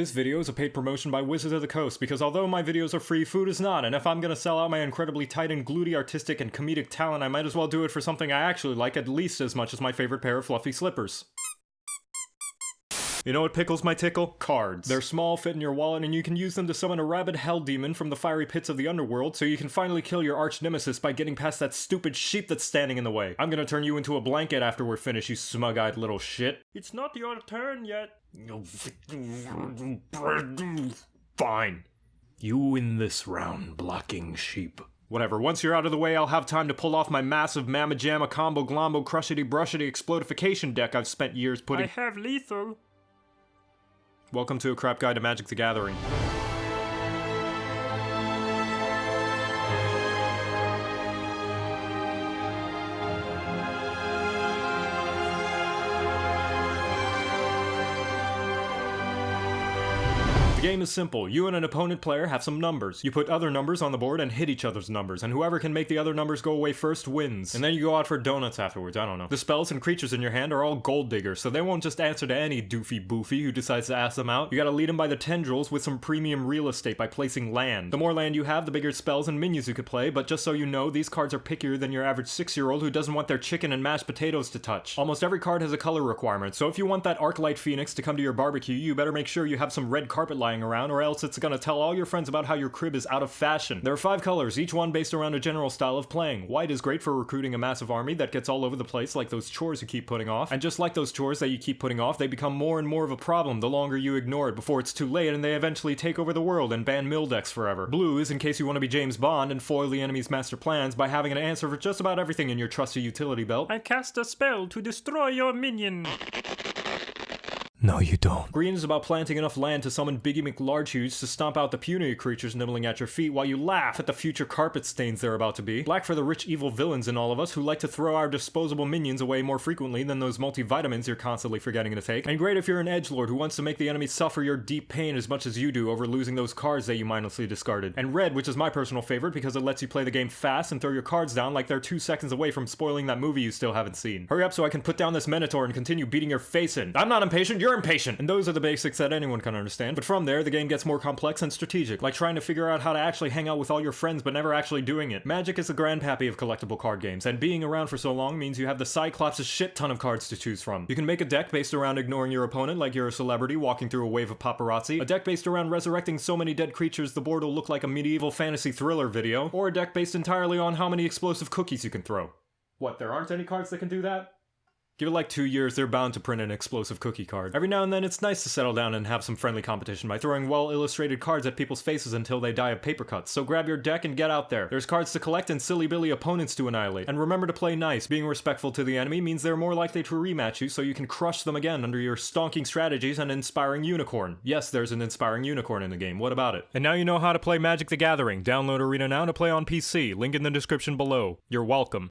This video is a paid promotion by Wizards of the Coast because although my videos are free, food is not, and if I'm gonna sell out my incredibly tight and gluty artistic and comedic talent, I might as well do it for something I actually like at least as much as my favorite pair of fluffy slippers. You know what pickles my tickle? Cards. They're small, fit in your wallet, and you can use them to summon a rabid hell demon from the fiery pits of the underworld, so you can finally kill your arch nemesis by getting past that stupid sheep that's standing in the way. I'm gonna turn you into a blanket after we're finished, you smug-eyed little shit. It's not your turn yet. Fine. You win this round, blocking sheep. Whatever, once you're out of the way, I'll have time to pull off my massive Mamma Jamma Combo Glombo Crushity Brushity Explodification deck I've spent years putting- I have lethal. Welcome to a crap guide to Magic the Gathering. The game is simple. You and an opponent player have some numbers. You put other numbers on the board and hit each other's numbers, and whoever can make the other numbers go away first wins. And then you go out for donuts afterwards, I don't know. The spells and creatures in your hand are all gold diggers, so they won't just answer to any doofy boofy who decides to ask them out. You gotta lead them by the tendrils with some premium real estate by placing land. The more land you have, the bigger spells and minions you could play, but just so you know, these cards are pickier than your average six-year-old who doesn't want their chicken and mashed potatoes to touch. Almost every card has a color requirement, so if you want that Arclight Phoenix to come to your barbecue, you better make sure you have some red carpet lying around, or else it's gonna tell all your friends about how your crib is out of fashion. There are five colors, each one based around a general style of playing. White is great for recruiting a massive army that gets all over the place like those chores you keep putting off. And just like those chores that you keep putting off, they become more and more of a problem the longer you ignore it before it's too late and they eventually take over the world and ban mill decks forever. Blue is in case you want to be James Bond and foil the enemy's master plans by having an answer for just about everything in your trusty utility belt. I cast a spell to destroy your minion. No, you don't. Green is about planting enough land to summon Biggie McLargehuge to stomp out the puny creatures nibbling at your feet while you laugh at the future carpet stains they're about to be. Black for the rich evil villains in all of us who like to throw our disposable minions away more frequently than those multivitamins you're constantly forgetting to take. And great if you're an edge lord who wants to make the enemy suffer your deep pain as much as you do over losing those cards that you mindlessly discarded. And red, which is my personal favorite because it lets you play the game fast and throw your cards down like they're two seconds away from spoiling that movie you still haven't seen. Hurry up so I can put down this Minotaur and continue beating your face in. I'm not impatient, you're impatient! And those are the basics that anyone can understand, but from there, the game gets more complex and strategic, like trying to figure out how to actually hang out with all your friends but never actually doing it. Magic is the grandpappy of collectible card games, and being around for so long means you have the Cyclops' shit ton of cards to choose from. You can make a deck based around ignoring your opponent like you're a celebrity walking through a wave of paparazzi, a deck based around resurrecting so many dead creatures the board will look like a medieval fantasy thriller video, or a deck based entirely on how many explosive cookies you can throw. What, there aren't any cards that can do that? Give it like two years, they're bound to print an explosive cookie card. Every now and then, it's nice to settle down and have some friendly competition by throwing well illustrated cards at people's faces until they die of paper cuts. So grab your deck and get out there. There's cards to collect and silly billy opponents to annihilate. And remember to play nice. Being respectful to the enemy means they're more likely to rematch you, so you can crush them again under your stonking strategies and inspiring unicorn. Yes, there's an inspiring unicorn in the game. What about it? And now you know how to play Magic the Gathering. Download Arena now to play on PC. Link in the description below. You're welcome.